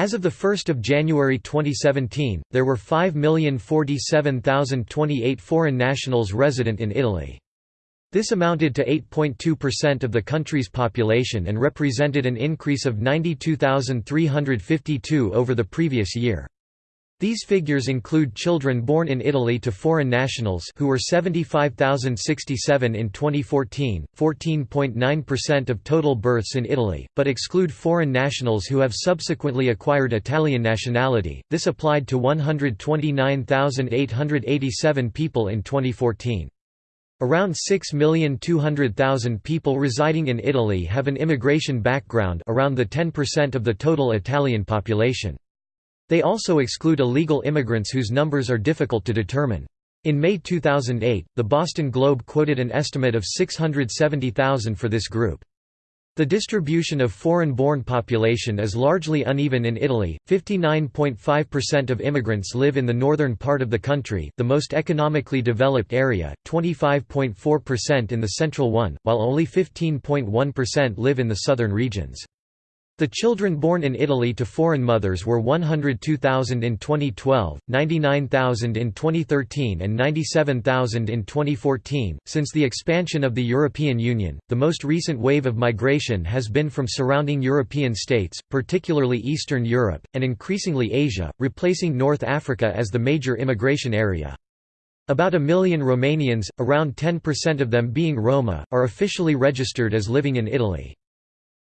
As of 1 January 2017, there were 5,047,028 foreign nationals resident in Italy. This amounted to 8.2% of the country's population and represented an increase of 92,352 over the previous year. These figures include children born in Italy to foreign nationals who were 75,067 in 2014, 14.9% of total births in Italy, but exclude foreign nationals who have subsequently acquired Italian nationality. This applied to 129,887 people in 2014. Around 6,200,000 people residing in Italy have an immigration background around the 10% of the total Italian population. They also exclude illegal immigrants whose numbers are difficult to determine. In May 2008, the Boston Globe quoted an estimate of 670,000 for this group. The distribution of foreign-born population is largely uneven in Italy. 59.5% of immigrants live in the northern part of the country, the most economically developed area, 25.4% in the central one, while only 15.1% live in the southern regions. The children born in Italy to foreign mothers were 102,000 in 2012, 99,000 in 2013, and 97,000 in 2014. Since the expansion of the European Union, the most recent wave of migration has been from surrounding European states, particularly Eastern Europe, and increasingly Asia, replacing North Africa as the major immigration area. About a million Romanians, around 10% of them being Roma, are officially registered as living in Italy.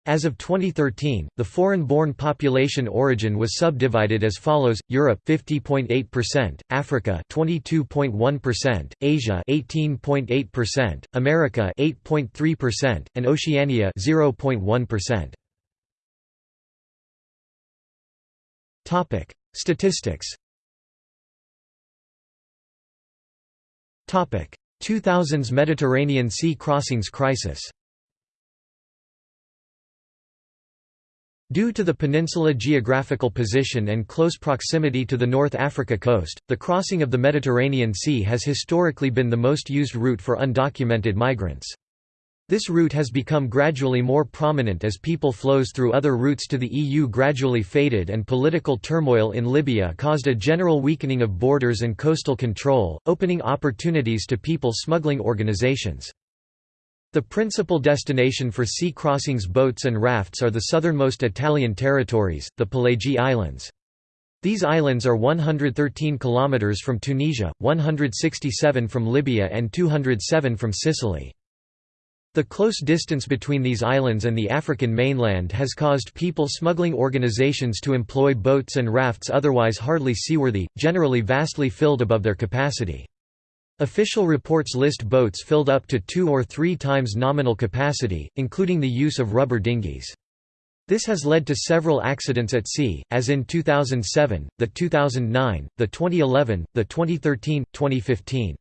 As of 2013, the foreign-born population origin was subdivided as follows: Europe 50.8%, Africa 22.1%, Asia 18.8%, America 8.3%, and Oceania 0.1%. Topic: Statistics. Topic: 2000s Mediterranean Sea crossings crisis. Due to the peninsula geographical position and close proximity to the North Africa coast, the crossing of the Mediterranean Sea has historically been the most used route for undocumented migrants. This route has become gradually more prominent as people flows through other routes to the EU gradually faded and political turmoil in Libya caused a general weakening of borders and coastal control, opening opportunities to people smuggling organizations. The principal destination for sea crossings boats and rafts are the southernmost Italian territories, the Pelagi Islands. These islands are 113 km from Tunisia, 167 from Libya and 207 from Sicily. The close distance between these islands and the African mainland has caused people smuggling organizations to employ boats and rafts otherwise hardly seaworthy, generally vastly filled above their capacity. Official reports list boats filled up to two or three times nominal capacity, including the use of rubber dinghies. This has led to several accidents at sea, as in 2007, the 2009, the 2011, the 2013, 2015.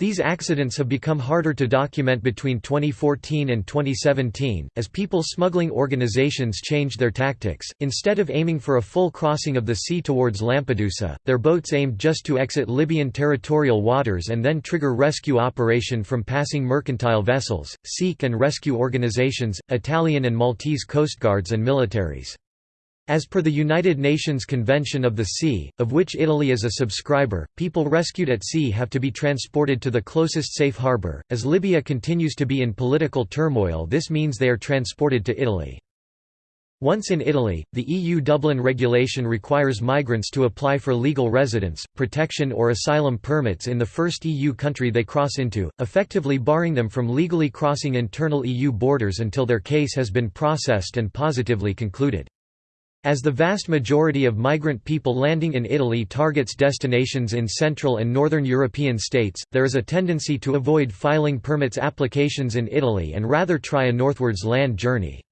These accidents have become harder to document between 2014 and 2017, as people smuggling organizations changed their tactics. Instead of aiming for a full crossing of the sea towards Lampedusa, their boats aimed just to exit Libyan territorial waters and then trigger rescue operation from passing mercantile vessels, seek and rescue organizations, Italian and Maltese coastguards and militaries. As per the United Nations Convention of the Sea, of which Italy is a subscriber, people rescued at sea have to be transported to the closest safe harbour. As Libya continues to be in political turmoil, this means they are transported to Italy. Once in Italy, the EU Dublin regulation requires migrants to apply for legal residence, protection or asylum permits in the first EU country they cross into, effectively barring them from legally crossing internal EU borders until their case has been processed and positively concluded. As the vast majority of migrant people landing in Italy targets destinations in Central and Northern European states, there is a tendency to avoid filing permits applications in Italy and rather try a northwards land journey.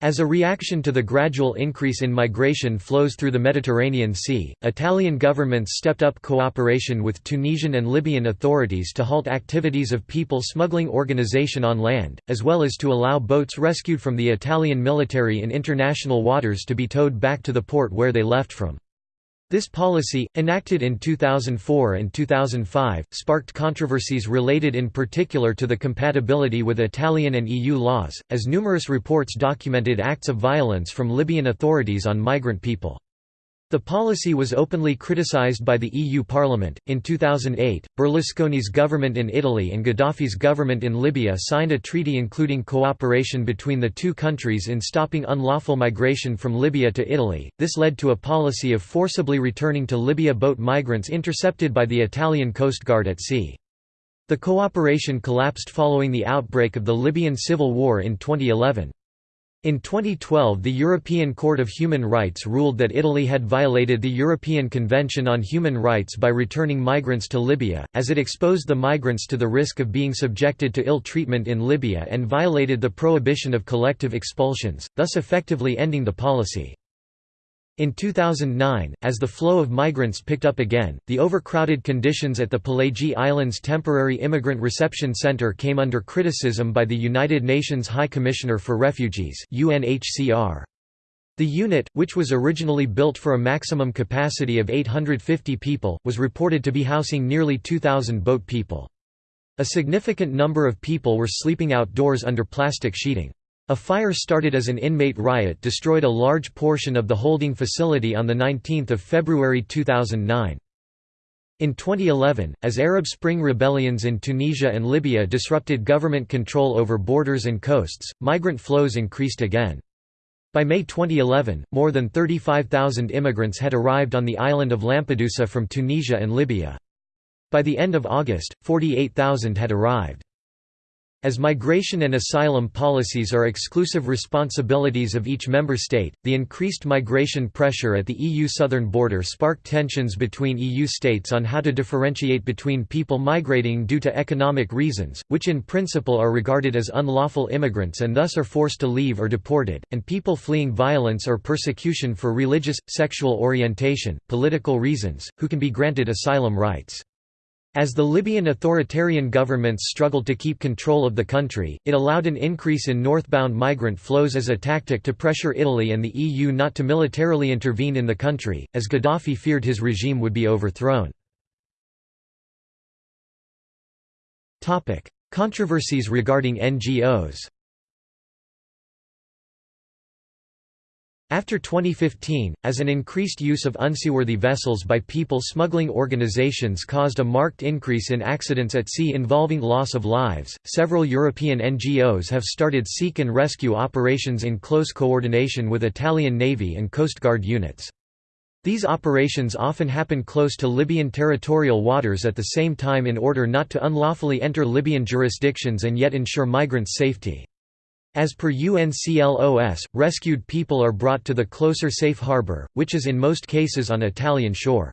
As a reaction to the gradual increase in migration flows through the Mediterranean Sea, Italian governments stepped up cooperation with Tunisian and Libyan authorities to halt activities of people smuggling organization on land, as well as to allow boats rescued from the Italian military in international waters to be towed back to the port where they left from. This policy, enacted in 2004 and 2005, sparked controversies related in particular to the compatibility with Italian and EU laws, as numerous reports documented acts of violence from Libyan authorities on migrant people. The policy was openly criticized by the EU Parliament. In 2008, Berlusconi's government in Italy and Gaddafi's government in Libya signed a treaty including cooperation between the two countries in stopping unlawful migration from Libya to Italy. This led to a policy of forcibly returning to Libya boat migrants intercepted by the Italian Coast Guard at sea. The cooperation collapsed following the outbreak of the Libyan civil war in 2011. In 2012 the European Court of Human Rights ruled that Italy had violated the European Convention on Human Rights by returning migrants to Libya, as it exposed the migrants to the risk of being subjected to ill treatment in Libya and violated the prohibition of collective expulsions, thus effectively ending the policy. In 2009, as the flow of migrants picked up again, the overcrowded conditions at the Pelagi Islands Temporary Immigrant Reception Center came under criticism by the United Nations High Commissioner for Refugees UNHCR. The unit, which was originally built for a maximum capacity of 850 people, was reported to be housing nearly 2,000 boat people. A significant number of people were sleeping outdoors under plastic sheeting. A fire started as an inmate riot destroyed a large portion of the holding facility on 19 February 2009. In 2011, as Arab Spring rebellions in Tunisia and Libya disrupted government control over borders and coasts, migrant flows increased again. By May 2011, more than 35,000 immigrants had arrived on the island of Lampedusa from Tunisia and Libya. By the end of August, 48,000 had arrived. As migration and asylum policies are exclusive responsibilities of each member state, the increased migration pressure at the EU southern border sparked tensions between EU states on how to differentiate between people migrating due to economic reasons, which in principle are regarded as unlawful immigrants and thus are forced to leave or deported, and people fleeing violence or persecution for religious, sexual orientation, political reasons, who can be granted asylum rights. As the Libyan authoritarian governments struggled to keep control of the country, it allowed an increase in northbound migrant flows as a tactic to pressure Italy and the EU not to militarily intervene in the country, as Gaddafi feared his regime would be overthrown. Controversies regarding NGOs After 2015, as an increased use of unseaworthy vessels by people smuggling organizations caused a marked increase in accidents at sea involving loss of lives, several European NGOs have started seek and rescue operations in close coordination with Italian Navy and Coast Guard units. These operations often happen close to Libyan territorial waters at the same time in order not to unlawfully enter Libyan jurisdictions and yet ensure migrants' safety. As per UNCLOS, rescued people are brought to the closer safe harbor, which is in most cases on Italian shore.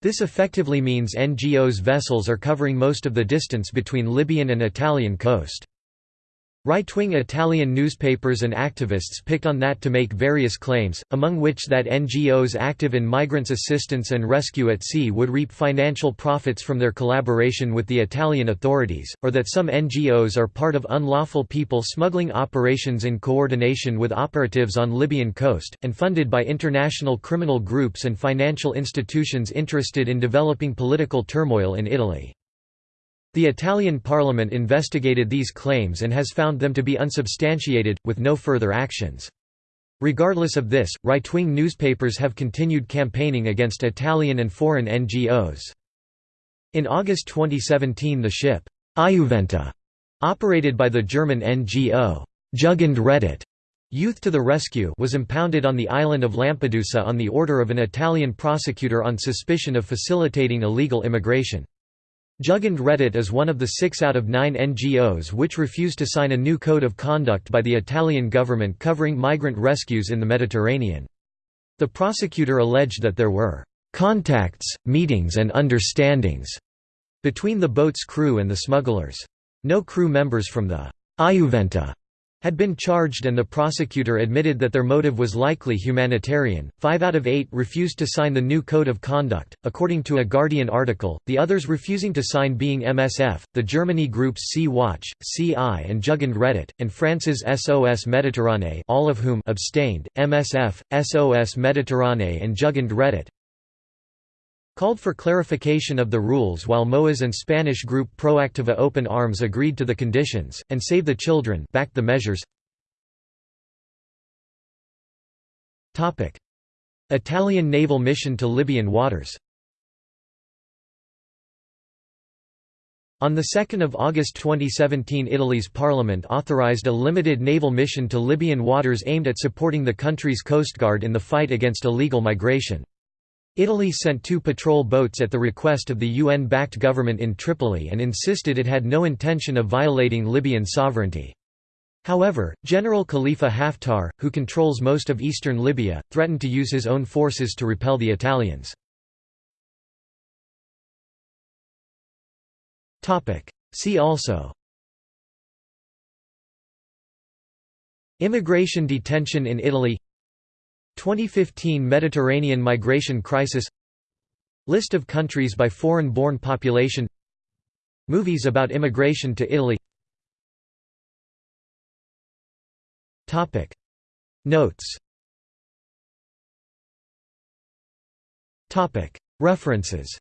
This effectively means NGOs vessels are covering most of the distance between Libyan and Italian coast. Right-wing Italian newspapers and activists picked on that to make various claims, among which that NGOs active in migrants' assistance and rescue at sea would reap financial profits from their collaboration with the Italian authorities, or that some NGOs are part of unlawful people smuggling operations in coordination with operatives on Libyan coast, and funded by international criminal groups and financial institutions interested in developing political turmoil in Italy. The Italian parliament investigated these claims and has found them to be unsubstantiated, with no further actions. Regardless of this, right-wing newspapers have continued campaigning against Italian and foreign NGOs. In August 2017 the ship, Iuventa, operated by the German NGO, Jugend Rettet, Youth to the Rescue was impounded on the island of Lampedusa on the order of an Italian prosecutor on suspicion of facilitating illegal immigration. Jugend Rettet is one of the six out of nine NGOs which refused to sign a new code of conduct by the Italian government covering migrant rescues in the Mediterranean. The prosecutor alleged that there were «contacts, meetings and understandings» between the boat's crew and the smugglers. No crew members from the Iuventa had been charged and the prosecutor admitted that their motive was likely humanitarian. Five out of eight refused to sign the new code of conduct, according to a Guardian article, the others refusing to sign being MSF, the Germany groups Sea Watch, Sea-Eye and Jugend Rettet, and France's SOS Méditerranée all of whom abstained, MSF, SOS Méditerranée and Jugend Rettet. Called for clarification of the rules while MOAS and Spanish group Proactiva Open Arms agreed to the conditions, and Save the Children backed the measures. Italian naval mission to Libyan waters On 2 August 2017 Italy's parliament authorized a limited naval mission to Libyan waters aimed at supporting the country's coastguard in the fight against illegal migration. Italy sent two patrol boats at the request of the UN-backed government in Tripoli and insisted it had no intention of violating Libyan sovereignty. However, General Khalifa Haftar, who controls most of eastern Libya, threatened to use his own forces to repel the Italians. See also Immigration detention in Italy 2015 Mediterranean migration crisis List of countries by foreign-born population Movies about immigration to Italy. Notes. References